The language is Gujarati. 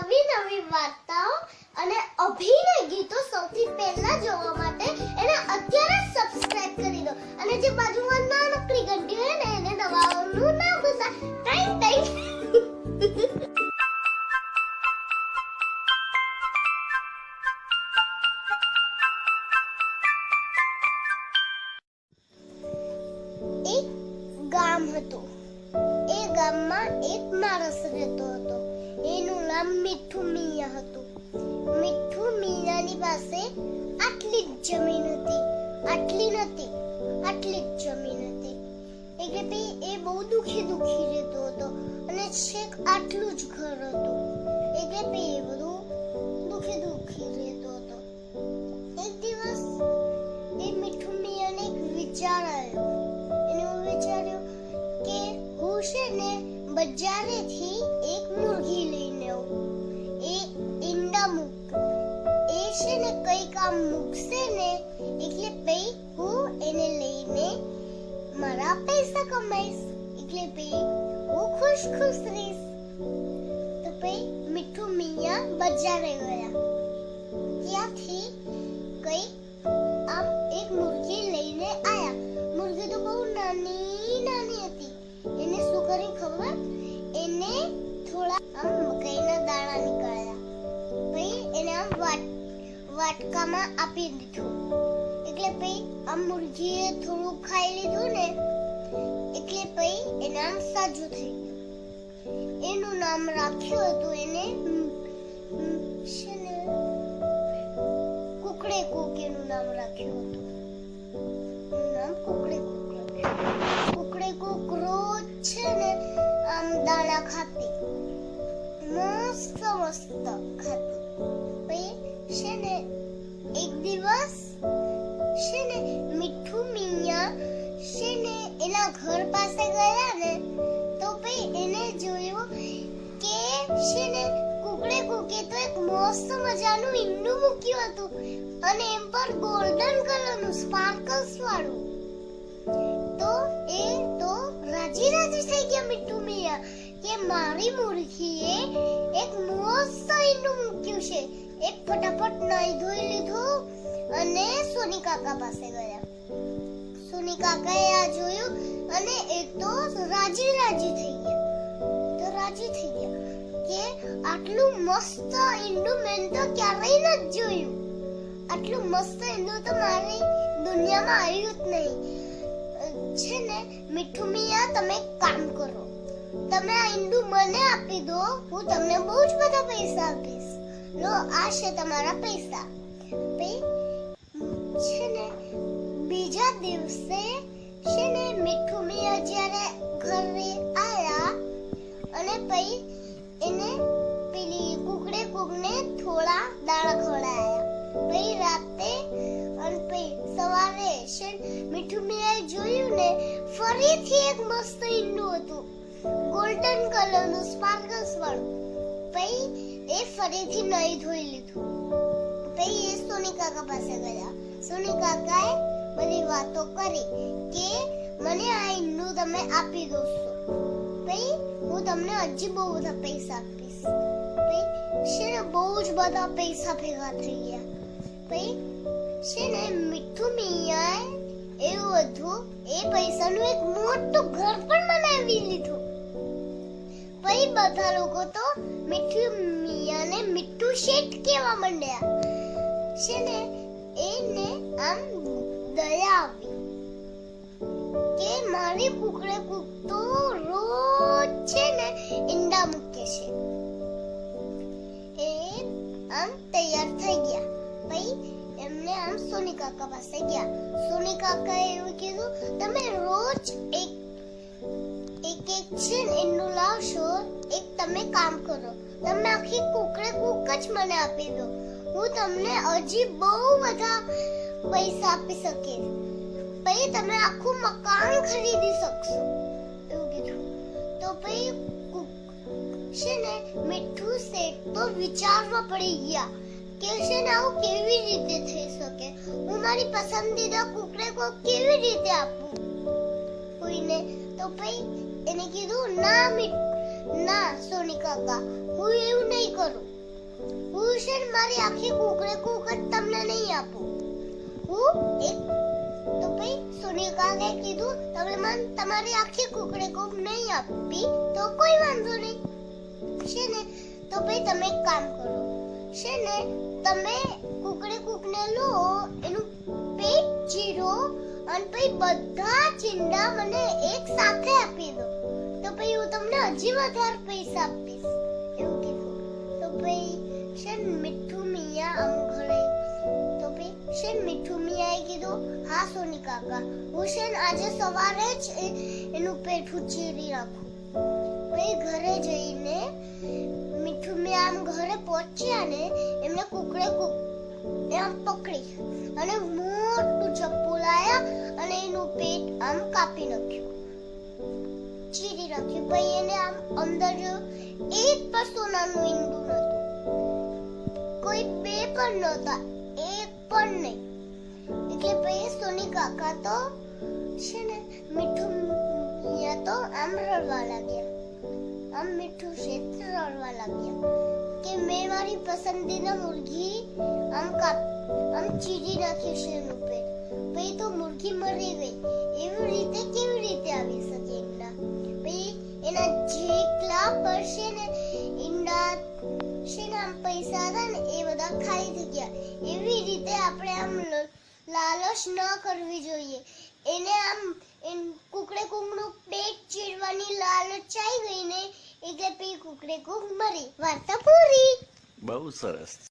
નવી નવી વાર્તાઓ અને અભિનય ગીતો સૌથી પહેલા જોવા માટે એને અત્યારે સબસ્ક્રાઇબ કરી દો. અને જે બાજુમાં નાનકડી ઘંટી હોય ને, એને દબાવવાનું ના ભૂલતા. ટાઈમ ટાઈમ ગામ હતું. એ ગામમાં એક માણસ રહેતો હતો. એનું નામ મીઠું મિયા હતું. મીઠું મિયાની પાસે આટલી જ જમીન હતી. આટલી નથી આટલી જ જમીન હતી. એટલે પછી એ બહુ દુખી દુખી રહેતો હતો. અને છેક આટલું જ ઘર હતું. એટલે પછી એ બધું દુખી દુખી રહેતો હતો. એક દિવસ એ મીઠું મિયાને એક વિચાર આવ્યો. એને વિચાર્યું કે હું છે ને બજારેથી કમાઈશ એટલે પછી હું ખુશ ખુશ રહીશ તો પછી મીઠું મિયા બજારે ગયા ત્યાંથી કઈ આમ એક મુર્ગી લઈને આયા મુર્ગી તો બહુ નાની નાની હતી એને શું કર્યું ખબર એને થોડા આમ મકાઈના દાણા નીકળ્યા પછી એને આમ વાટ વાટકામાં આપી દીધું એટલે પછી આમ મુર્ગીએ થોડું ખાઈ લીધું ને એટલે પછી આમ સાજું થઈ એનું નામ રાખ્યું હતું એને છે કુકડે કુક એનું નામ રાખ્યું હતું નામ કુકડે કુક કુકડે કુક રોજ છે ને આમ દાણા ખાતી મસ્ત મસ્ત ખાતી પછી છે ને એક દિવસ છે ને એના ઘર પાસે ગયા ને, તો પછી એને જોયું કે છે કુકડે કુકે તો એક મસ્ત મજાનું ઈંડું મૂક્યું હતું અને એમ પર ગોલ્ડન કલરનું સ્પાર્કલ્સ વાળું. તો એ તો રાજી રાજી થઈ ગયા મીઠું મિયા, કે મારી મુર્ખીએ એક મસ્ત ઈંડું મૂક્યું છે. એ ફટાફટ નાઈ ધોઈ લીધું અને સોની કાકા પાસે ગયા. સોની કાકાએ આ જોયું અને એ તો રાજી રાજી થઈ ગયા. તો રાજી થઈ ગયા કે આટલું મસ્ત ઈંડું મેં તો ક્યારેય નથી જોયું. આટલું મસ્ત ઈંડું તો મારી દુનિયામાં આવ્યું જ નહીં. છે ને, મીઠું મિયા, તમે કામ કરો. તમે આ ઈંડું મને આપી દો, હું તમને બહુ જ બધા પૈસા આપીશ. લો, આ છે તમારા પૈસા. પછી જ્યારે ઘરે આવ્યા અને પછી એને પેલી કુકડે કુકને થોડા દાણા ખવડાયા. પછી રાતે અને પછી સવારે ને મીઠું મિયાએ જોયું ને, ફરીથી એક મસ્ત ઈંડું હતું. ગોલ્ડન કલરનું સ્પાર્કલ્સ વાળું. પછી એ ફરીથી નહીં ધોઈ લીધું. પછી એ સોની કાકા પાસે ગયા. સોની કાકાએ બધી વાતો કરી કે મને આ ઈંડું તમે આપી દોસો ભાઈ, હું તમને હજી બહુ બધા પૈસા આપીશ. ભાઈ, છે ને બહુ જ બધા પૈસા ભેગા થઈ ગયા. ભાઈ, છે ને મીઠું મિયાએ એવું હતું એ પૈસાનું એક મોટું ઘર પણ બનાવી લીધું. પછી બધા લોકો તો મીઠું મિયાને મીઠું શેઠ કહેવા માંડ્યા. છે ને, એને આમ દયા મારી કુકડે કૂકતો રોજ છે ને ઈંડા મૂકે છે. એ આમ તૈયાર થઈ ગયા. ભાઈ, એમને આમ સોની કાકા પાસે ગયા. સોની કાકાએ એવું કીધું, તમે રોજ એક એક એક છે ને ઈંડું લાવશો, એક તમે કામ કરો. તમે આખી કુકડે કુક જ મને આપી દો. હું તમને હજી બહુ બધા પૈસા આપી શકીશ. તમે આખું મકાન ખરીદી શકશો એવું કીધું તો ભાઈ છે ને મીઠું શેઠ તો વિચારમાં પડી ગયા કે છે ને આવું કેવી રીતે થઈ શકે હું મારી પસંદીદા કુકને કો કેવી રીતે આપું કોઈને તો ભાઈ એને કીધું ના મીઠું ના સોની કાકા હું એવું નહીં કરું હું છે મારી આખી કુકરે કુક જ તમને નહીં આપું હું એક ભાઈ સોનિકાએ કીધું તમે મન, તમારી આખી કુકડે કુક નહીં આપી, તો કોઈ વાંધો નહીં. છે ને? તો ભાઈ તમે એક કામ કરો. છે ને? તમે કુકડે કુકને લો, એનું પેટ ચીરો અને પછી બધા ચીંડા મને એક સાથે આપી દો. તો પછી હું તમને હજી વધારે પૈસા આપીશ. હા સોની કાકા હુસેન આજે સવારે જ એનું પેઠું ચીરી રાખું. પછી ઘરે જઈને મીઠું મેં આમ ઘરે પહોંચ્યા ને, એમને કુકડે કુક આમ પકડી અને મોટું ચપ્પુ લાયા અને એનું પેટ આમ કાપી નાખ્યું. ચીરી નાખ્યું પછી એને આમ અંદર એક પણ સોનાનું ઈંડું નતું કોઈ બે પણ નહોતા, એક પણ નહીં. એટલે ભાઈ સોની કાકા તો છે ને મીઠું મિયા તો આમ રડવા લાગ્યા. આમ મીઠું શેત રડવા લાગ્યા. કે મેં મારી પસંદીના મુર્ગી આમ કાપ, આમ ચીરી નાખી છે એનું ભાઈ તો મુર્ગી મરી ગઈ. એવી રીતે કેવી રીતે આવી શકે ઈંડા? ભાઈ, એના જેટલા પર છે ને ઈંડા છે ને આમ પૈસા હતા ને એ બધા ખાઈ થઈ ગયા. એવી રીતે આપણે આમ લાલચ ન કરવી જોઈએ. એને આમ કુકડે કુકનું પેટ ચીરવાની લાલચ આવી ગઈ ને એટલે પછી કુકડે કુક મરી. વાર્તા પૂરી. બહુ સરસ.